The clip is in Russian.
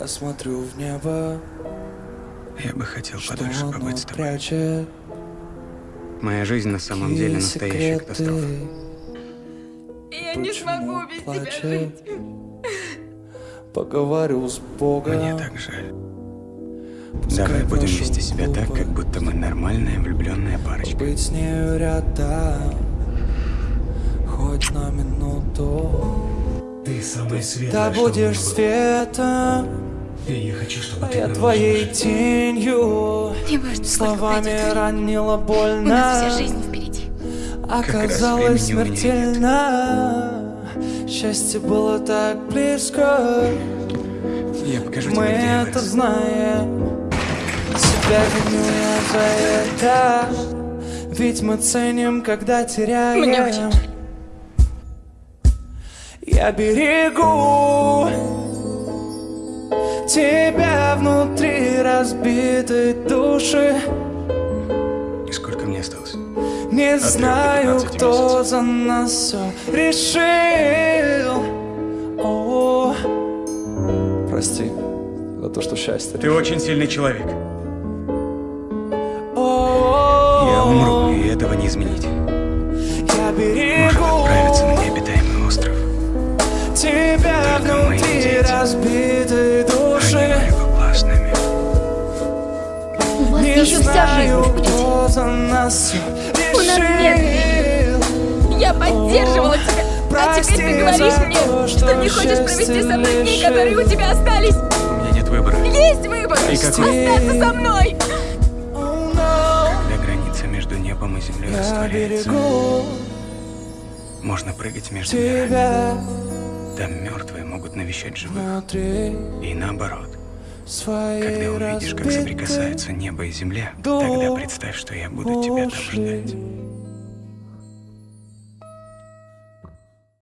Я смотрю в небо, Я бы хотел подольше побыть с тобой. прячет Моя жизнь на самом деле настоящая катастрофа. Я не смогу без тебя плачет? жить. Поговорю с Богом. Мне так жаль. Пускай Давай будем вести себя так, как будто мы нормальная влюбленная парочка. Быть с нею рядом Ты что у меня будешь светом. И я хочу, чтобы А ты я твоей лучше. тенью. Не важно, Словами ранила У больно нас вся жизнь впереди. Оказалось у смертельно. Счастье было так близко. Я покажу Мы тебе, это вырос. знаем. Себя виню я за это. Ведь мы ценим, когда теряем. Мне очень. Я берегу Тебя внутри разбитой души И сколько мне осталось? Не до знаю, 15 кто месяцев. за нас все решил О, Прости за то, что счастье Ты очень сильный человек. О, Я умру, и этого не изменить. Я берегу разбитой души. У вас Не еще вся жизнь знаю, впереди. кто за нас всё У нас нет решил. Я поддерживала тебя. А теперь ты говоришь мне, то, что что не хочешь провести со мной дни, которые у тебя остались. У меня нет выбора. Есть выбор. И какой? Остаться со мной. Oh, no. Когда граница между небом и землей Я растворяется, берегу можно прыгать между мирами. Там мертвые могут навещать живых. И наоборот. Когда увидишь, как соприкасаются небо и земля, тогда представь, что я буду тебя там ждать.